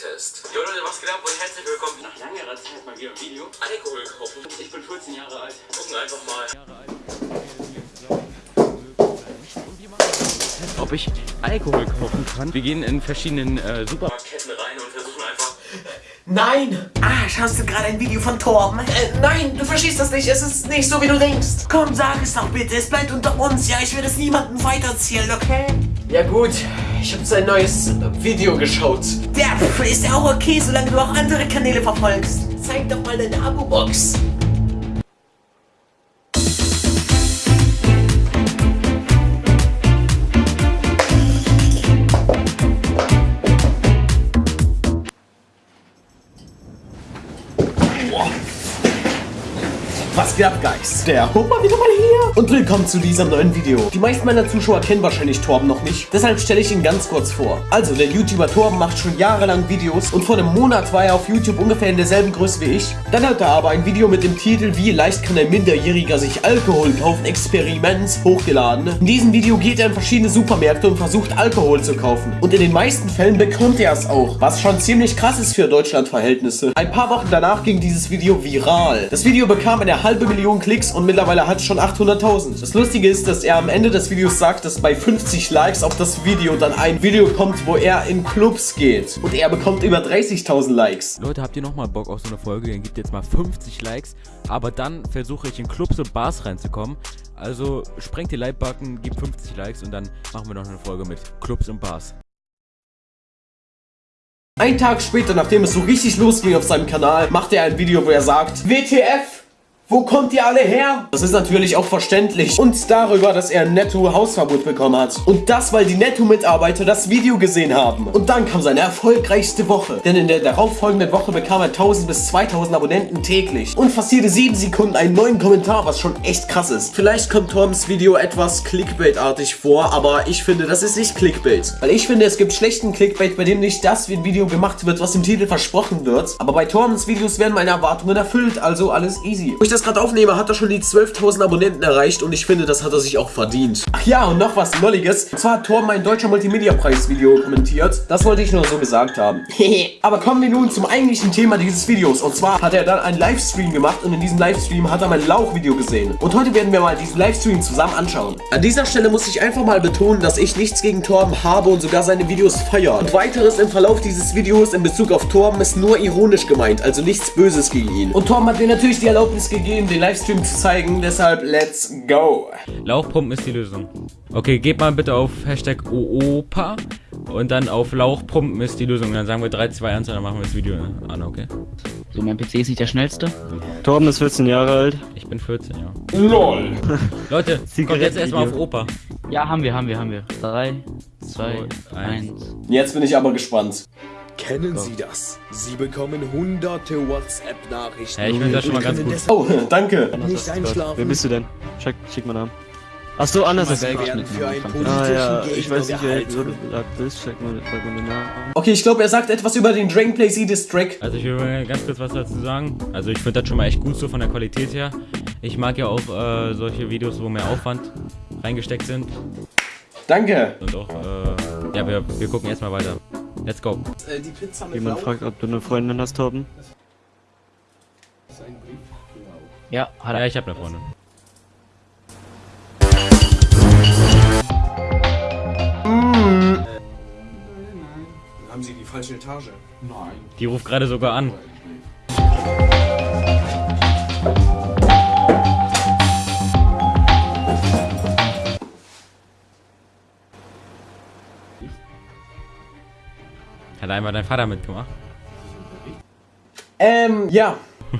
Alkoholtest. Jo Leute, was geht ab und herzlich willkommen. Nach langer Zeit mal wieder ein Video. Alkohol kaufen. Ich bin 14 Jahre alt. Gucken einfach mal. ob ich Alkohol kaufen kann. Wir gehen in verschiedenen äh, Supermarktketten rein und versuchen einfach. Nein! Ah, schaust du gerade ein Video von Torben? Äh, nein, du verstehst das nicht. Es ist nicht so, wie du denkst. Komm, sag es doch bitte. Es bleibt unter uns. Ja, ich will es niemandem weitererzählen, okay? Ja gut, ich habe sein neues Video geschaut. Der ist ja auch okay, solange du auch andere Kanäle verfolgst. Zeig doch mal deine Abo-Box. Guys? Der Hupper wieder mal hier. Und willkommen zu diesem neuen Video. Die meisten meiner Zuschauer kennen wahrscheinlich Torben noch nicht. Deshalb stelle ich ihn ganz kurz vor. Also, der YouTuber Torben macht schon jahrelang Videos. Und vor einem Monat war er auf YouTube ungefähr in derselben Größe wie ich. Dann hat er aber ein Video mit dem Titel Wie leicht kann ein Minderjähriger sich Alkohol kaufen? Experiment hochgeladen. In diesem Video geht er in verschiedene Supermärkte und versucht Alkohol zu kaufen. Und in den meisten Fällen bekommt er es auch. Was schon ziemlich krass ist für Deutschland-Verhältnisse. Ein paar Wochen danach ging dieses Video viral. Das Video bekam eine halbe Million Klicks und mittlerweile hat es schon 800.000. Das Lustige ist, dass er am Ende des Videos sagt, dass bei 50 Likes auf das Video dann ein Video kommt, wo er in Clubs geht. Und er bekommt über 30.000 Likes. Leute, habt ihr nochmal Bock auf so eine Folge? Dann gibt jetzt mal 50 Likes. Aber dann versuche ich in Clubs und Bars reinzukommen. Also sprengt die Like-Button, gebt 50 Likes und dann machen wir noch eine Folge mit Clubs und Bars. Ein Tag später, nachdem es so richtig losging auf seinem Kanal, macht er ein Video, wo er sagt, WTF, wo kommt ihr alle her? Das ist natürlich auch verständlich. Und darüber, dass er ein Netto-Hausverbot bekommen hat. Und das, weil die Netto-Mitarbeiter das Video gesehen haben. Und dann kam seine erfolgreichste Woche. Denn in der darauffolgenden Woche bekam er 1000 bis 2000 Abonnenten täglich. Und fast jede 7 Sekunden einen neuen Kommentar, was schon echt krass ist. Vielleicht kommt Toms Video etwas Clickbait-artig vor, aber ich finde, das ist nicht Clickbait. Weil ich finde, es gibt schlechten Clickbait, bei dem nicht das wie ein Video gemacht wird, was im Titel versprochen wird. Aber bei Torms Videos werden meine Erwartungen erfüllt, also alles easy. Wo ich das gerade aufnehme, hat er schon die 12.000 Abonnenten erreicht und ich finde, das hat er sich auch verdient. Ach ja, und noch was Nolliges. Und zwar hat Torben mein deutscher Multimedia-Preis-Video kommentiert. Das wollte ich nur so gesagt haben. Aber kommen wir nun zum eigentlichen Thema dieses Videos. Und zwar hat er dann einen Livestream gemacht und in diesem Livestream hat er mein Lauch-Video gesehen. Und heute werden wir mal diesen Livestream zusammen anschauen. An dieser Stelle muss ich einfach mal betonen, dass ich nichts gegen Torben habe und sogar seine Videos feiere. Und weiteres im Verlauf dieses Videos in Bezug auf Torben ist nur ironisch gemeint, also nichts Böses gegen ihn. Und Torben hat mir natürlich die Erlaubnis gegeben, den Livestream zu zeigen, deshalb let's go. Lauchpumpen ist die Lösung. Okay, geht mal bitte auf Hashtag OOPA und dann auf Lauchpumpen ist die Lösung. Dann sagen wir 3, 2, 1 und dann machen wir das Video an, okay? So, mein PC ist nicht der schnellste. Torben ist 14 Jahre alt. Ich bin 14, ja. LOL. Leute, kommt jetzt erstmal auf Opa. Ja, haben wir, haben wir, haben wir. 3, 2, Zwei, eins. 1. Jetzt bin ich aber gespannt. Kennen Sie das? Sie bekommen hunderte WhatsApp-Nachrichten. Ja, ich finde das schon mal ganz gut. Oh, danke. Nicht Wer einschlafen. bist du denn? Schick, schick mal Namen. Achso, anders ist Ah ja, ich weiß nicht, wer so du gesagt bist. Check mal, check mal den Namen. Okay, ich glaube, er sagt etwas über den Dragon Play Z District. Also ich will mal ganz kurz was dazu sagen. Also ich finde das schon mal echt gut so von der Qualität her. Ich mag ja auch äh, solche Videos, wo mehr Aufwand reingesteckt sind. Danke. Und auch, äh, ja, wir, wir gucken erstmal weiter. Let's go. Jemand fragt, ob du eine Freundin hast, Torben. Ja, hat Ja, er. ich habe eine Freundin. Haben Sie die falsche Etage? Die ruft gerade sogar an. Hat einmal dein Vater mitgemacht? Ähm, ja.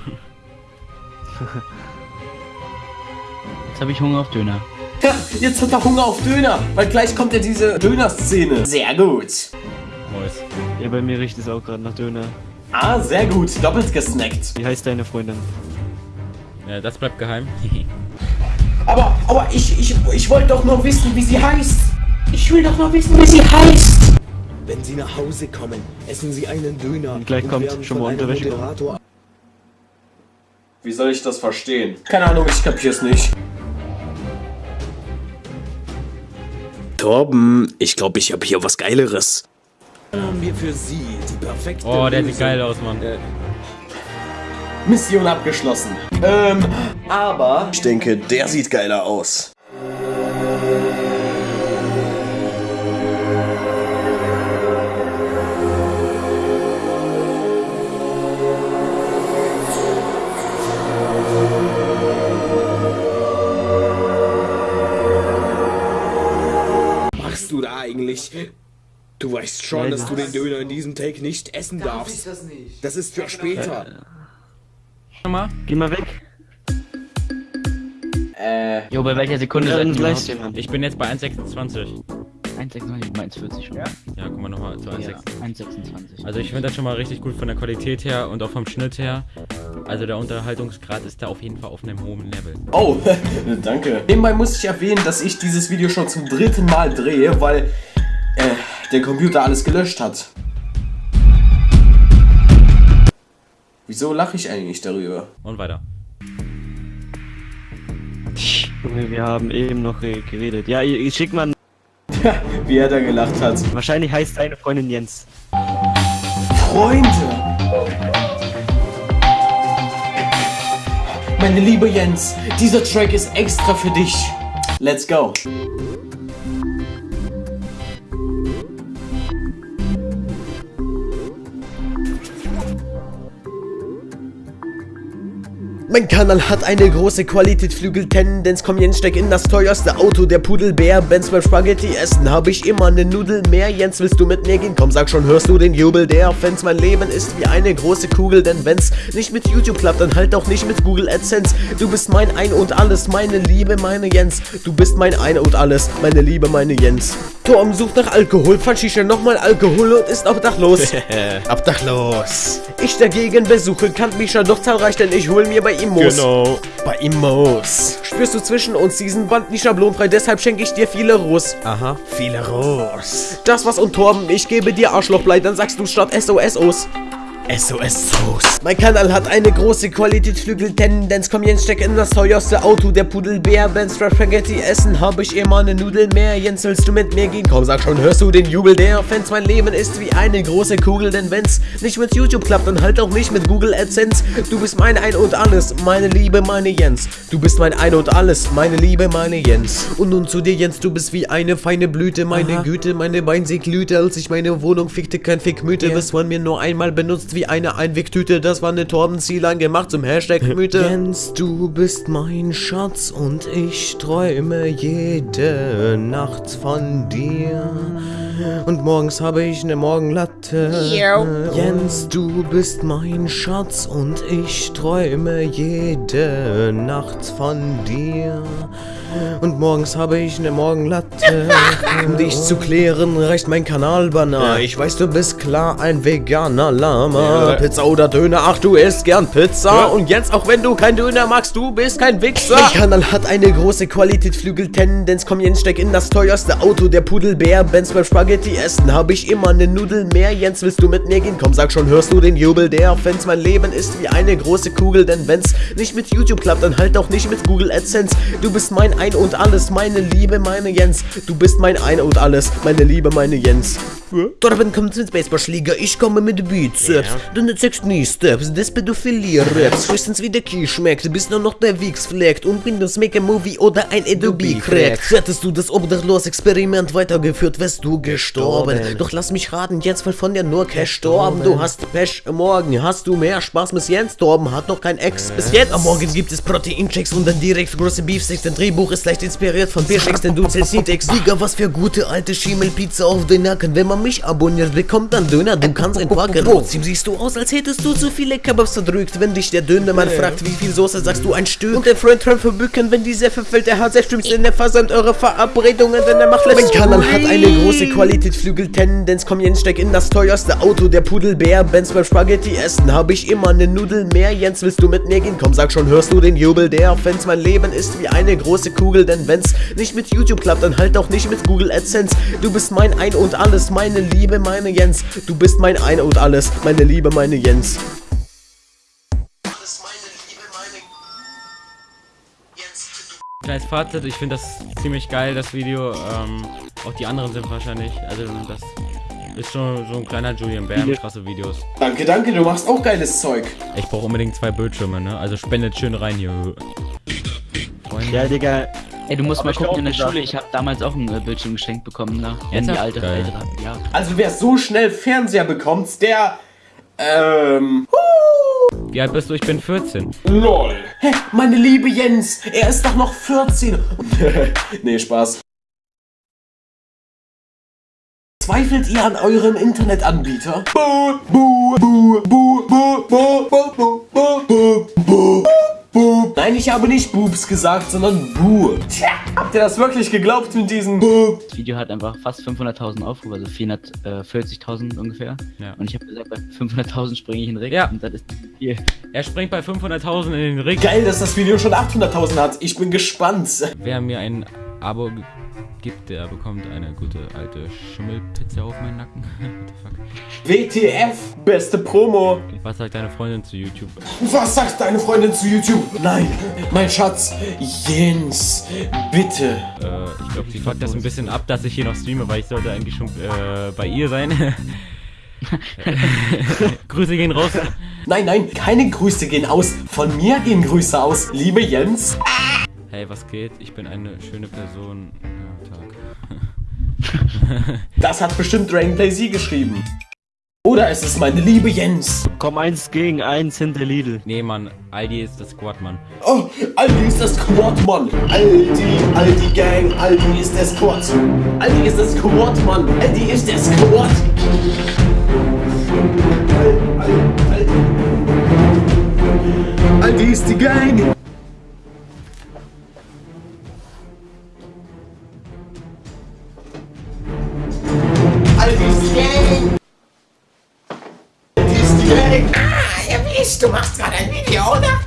Jetzt habe ich Hunger auf Döner. Ja, jetzt hat er Hunger auf Döner, weil gleich kommt ja diese Döner-Szene. Sehr gut. Mois. Ja, bei mir riecht es auch gerade nach Döner. Ah, sehr gut. Doppelt gesnackt. Wie heißt deine Freundin? Ja, das bleibt geheim. Aber, aber ich, ich, ich wollte doch nur wissen, wie sie heißt. Ich will doch nur wissen, wie sie heißt. Wenn Sie nach Hause kommen, essen Sie einen Döner Und gleich kommt werden schon mal Unterwäsche. Moderator Wie soll ich das verstehen? Keine Ahnung, ich kapier's nicht. Torben, ich glaube, ich habe hier was Geileres. haben wir für Sie die perfekt. Oh, der sieht geil aus, Mann. Mission abgeschlossen. Ähm, aber ich denke, der sieht geiler aus. Du weißt schon, dass du den Döner in diesem Take nicht essen darfst. das nicht? Das ist für später. Nochmal. Geh mal weg. Äh, Jo, bei welcher Sekunde Wir seid ihr gleich. Ich bin jetzt bei 1,26. 1,26, 1,40 schon. Ja, Ja, guck mal nochmal zu 1,26. 1,26. Also ich finde das schon mal richtig gut von der Qualität her und auch vom Schnitt her. Also der Unterhaltungsgrad ist da auf jeden Fall auf einem hohen Level. oh, danke. Nebenbei muss ich erwähnen, dass ich dieses Video schon zum dritten Mal drehe, weil äh, der Computer alles gelöscht hat. Wieso lache ich eigentlich darüber? Und weiter. Junge, wir haben eben noch geredet. Ja, ich, ich schick mal. Wie er da gelacht hat. Wahrscheinlich heißt deine Freundin Jens. Freunde! Meine liebe Jens, dieser Track ist extra für dich. Let's go. Mein Kanal hat eine große Qualität, Flügeltendenz, komm Jens, steck in das teuerste Auto, der Pudelbär, Benz beim Spaghetti essen, hab ich immer ne Nudel mehr, Jens, willst du mit mir gehen? Komm, sag schon, hörst du den Jubel der Fans, mein Leben ist wie eine große Kugel, denn wenn's nicht mit YouTube klappt, dann halt auch nicht mit Google AdSense, du bist mein Ein und Alles, meine Liebe, meine Jens, du bist mein Ein und Alles, meine Liebe, meine Jens. Torm sucht nach Alkohol, fand Shisha nochmal Alkohol und ist obdachlos. obdachlos. Ich dagegen besuche Kantmischer doch zahlreich, denn ich hol mir bei ihm Moos. Genau. Bei ihm Moos. Spürst du zwischen uns diesen Band nicht schablonfrei, deshalb schenke ich dir viele Ros. Aha. Viele Ros. Das was und Torben, ich gebe dir Arschlochblei, dann sagst du statt SOSOs. SOS Sauce. Mein Kanal hat eine große Qualitätsflügeltendenz. Komm Jens, steck in das teuerste Auto. Der Pudelbär, Benz Spaghetti essen. Hab ich immer ne Nudel mehr. Jens, willst du mit mir gehen? Komm, sag schon, hörst du den Jubel der Fans? Mein Leben ist wie eine große Kugel, denn wenn's nicht mit YouTube klappt, dann halt auch nicht mit Google AdSense. Du bist mein Ein und Alles, meine Liebe, meine Jens. Du bist mein Ein und Alles, meine Liebe, meine Jens. Und nun zu dir, Jens, du bist wie eine feine Blüte, meine Güte, meine Bein sie glühte, als ich meine Wohnung fickte, kein Fickmüte, bis man mir nur einmal benutzt wie eine Einwegtüte. Das war eine Torbenzielern gemacht zum Hashtag Mythe. Jens, du bist mein Schatz und ich träume jede Nacht von dir. Und morgens habe ich eine Morgenlatte. Jens, du bist mein Schatz und ich träume jede Nacht von dir. Und morgens habe ich eine Morgenlatte. Um dich zu klären, reicht mein Kanalbanner. Ich weiß, du bist klar ein veganer Lama. Pizza oder Döner, ach, du isst gern Pizza. Und jetzt, auch wenn du kein Döner magst, du bist kein Wichser. Mein Kanal hat eine große Qualität, Flügeltendenz. Komm, Jens, steck in das teuerste Auto. Der Pudelbär, Benz beim Spaghetti essen. Hab ich immer ne Nudel mehr. Jens, willst du mit mir gehen? Komm, sag schon, hörst du den Jubel der Fans? Mein Leben ist wie eine große Kugel, denn wenn's nicht mit YouTube klappt, dann halt auch nicht mit Google AdSense. Du bist mein Ein und Alles, meine Liebe, meine Jens. Du bist mein Ein und Alles, meine Liebe, meine Jens. Torben kommt mit Baseballschläger, ich komme mit Bizeps. Du ne zeigst nie Steps, das Pädophilie-Raps. Höchstens wie der Kiel schmeckt, bis nur noch der Wichs fleckt und Windows Make a Movie oder ein Adobe crackt. Hättest du das Obdachlos-Experiment weitergeführt, wärst du gestorben. Doch lass mich raten, jetzt weil von dir nur Cash storben. Du hast Pech, morgen hast du mehr Spaß mit Jens. Torben hat noch kein Ex bis jetzt. Am Morgen gibt es Proteinchecks und dann direkt große Beefsticks. Dein Drehbuch ist leicht inspiriert von Beefsticks, denn du zählst Syntax. Digga, was für gute alte Schimmelpizza auf den Nacken. Wenn man mich abonniert, bekommt dann Döner, du kannst einpacken. Trotzdem siehst du aus, als hättest du zu viele Kebabs verdrückt. Wenn dich der Dönermann fragt, wie viel Soße, sagst du ein Stück. Und der Freund träumt verbücken, wenn die Seffe fällt, der hat Streams in der versandt eure Verabredungen, denn er macht Let's Mein Kanal hat eine große Qualität, Flügeltendenz. Komm Jens, steck in das teuerste Auto. Der Pudelbär, Benz beim Spaghetti essen. Hab ich immer ne Nudel mehr. Jens, willst du mit mir gehen? Komm, sag schon, hörst du den Jubel der Fans? Mein Leben ist wie eine große Kugel, denn wenn's nicht mit YouTube klappt, dann halt auch nicht mit Google AdSense. Du bist mein Ein und Alles, meine Liebe, meine Jens. Du bist mein Ein und Alles, meine Liebe, meine Jens. Alles meine Liebe, meine Jens. Kleines Fazit, ich finde das ziemlich geil, das Video. Ähm, auch die anderen sind wahrscheinlich, also das Ist schon so ein kleiner Julian Bam, krasse Videos. Danke, danke, du machst auch geiles Zeug. Ich brauche unbedingt zwei Bildschirme, ne? Also spendet schön rein hier. Freunde. Ja, Digga. Ey, du musst aber mal gucken in der gesagt. Schule. Ich habe damals auch ein äh, Bildschirm geschenkt bekommen, ne? Jetzt die alte, Geil. ältere. Ja. Also wer so schnell Fernseher bekommt, der ähm. Wie alt bist du? Ich bin 14. LOL. Hä, meine liebe Jens, er ist doch noch 14. nee, Spaß. Zweifelt ihr an eurem Internetanbieter? Buh, buh, buh, buh, buh, buh, buh, buh. Nein, ich habe nicht Boobs gesagt, sondern Bu. Tja, habt ihr das wirklich geglaubt mit diesem Bu? Das Video hat einfach fast 500.000 Aufrufe, also 440.000 ungefähr. Ja. Und ich habe gesagt, bei 500.000 springe ich in den Ring. Ja. Und das ist viel. Er springt bei 500.000 in den Ring. Geil, dass das Video schon 800.000 hat. Ich bin gespannt. Wer mir ein Abo gibt, der bekommt eine gute alte Schimmelpizza auf meinen Nacken. What the fuck? WTF, beste Promo. Was sagt deine Freundin zu YouTube? Was sagt deine Freundin zu YouTube? Nein, mein Schatz, Jens, bitte. Äh, ich glaube, sie fuckt das ein bisschen ab, dass ich hier noch streame, weil ich sollte eigentlich schon äh, bei ihr sein. Grüße gehen raus. Nein, nein, keine Grüße gehen aus. Von mir gehen Grüße aus, liebe Jens. Hey, was geht? Ich bin eine schöne Person. Das hat bestimmt Dragonplay Sie geschrieben. Oder es ist meine liebe Jens. Komm eins gegen eins hinter Lidl. Nee, Mann, Aldi ist das Squad, Mann. Oh, Aldi ist das Squad, Mann. Aldi, Aldi Gang, Aldi ist der Squad. Aldi ist das Squad, Mann. Aldi ist der Squad. Aldi ist die Gang. Du machst gerade ein Video, oder?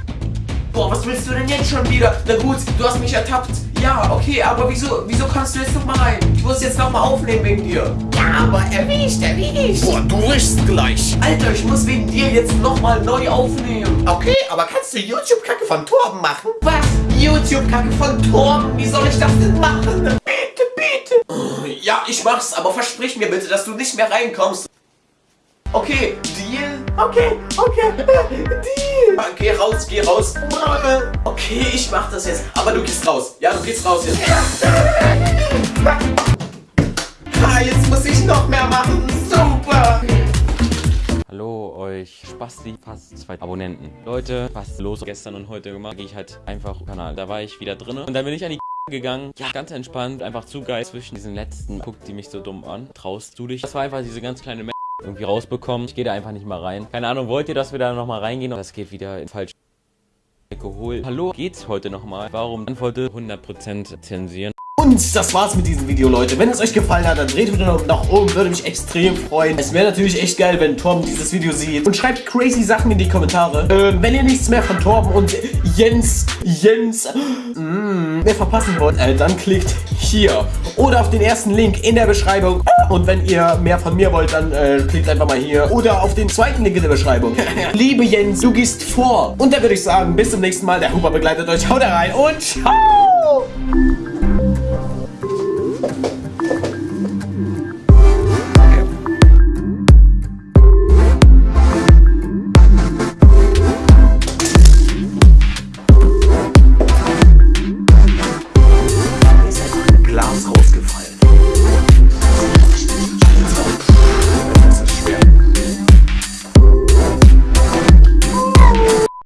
Boah, was willst du denn jetzt schon wieder? Na gut, du hast mich ertappt. Ja, okay, aber wieso, wieso kannst du jetzt noch mal rein? Ich muss jetzt noch mal aufnehmen wegen dir. Ja, aber erwischt, erwischt. Boah, du riechst gleich. Alter, ich muss wegen dir jetzt noch mal neu aufnehmen. Okay, aber kannst du YouTube-Kacke von Torben machen? Was? YouTube-Kacke von Torben? Wie soll ich das denn machen? Bitte, bitte. Ja, ich mach's, aber versprich mir bitte, dass du nicht mehr reinkommst. Okay, Deal? Okay, okay, Deal. Geh raus, geh raus. Okay, ich mach das jetzt. Aber du gehst raus. Ja, du gehst raus jetzt. Ah, jetzt muss ich noch mehr machen. Super. Hallo euch Spasti, fast zwei Abonnenten. Leute, was ist los gestern und heute gemacht? Gehe ich halt einfach auf den Kanal. Da war ich wieder drin und dann bin ich an die gegangen. Ja, ganz entspannt, einfach zu geil zwischen diesen letzten. Guckt die mich so dumm an. Traust du dich? Das war einfach diese ganz kleine irgendwie rausbekommen. Ich gehe da einfach nicht mal rein. Keine Ahnung, wollt ihr, dass wir da nochmal reingehen? Das geht wieder in falsch geholt. Hallo, geht's heute nochmal? Warum Antworte 100% zensieren? Und das war's mit diesem Video, Leute. Wenn es euch gefallen hat, dann dreht bitte nach oben, würde mich extrem freuen. Es wäre natürlich echt geil, wenn Torben dieses Video sieht. Und schreibt crazy Sachen in die Kommentare. Ähm, wenn ihr nichts mehr von Torben und Jens, Jens, mm, mehr verpassen wollt, äh, dann klickt hier. Oder auf den ersten Link in der Beschreibung. Und wenn ihr mehr von mir wollt, dann äh, klickt einfach mal hier. Oder auf den zweiten Link in der Beschreibung. Liebe Jens, du gehst vor. Und dann würde ich sagen, bis zum nächsten Mal. Der Huber begleitet euch. Haut rein und ciao!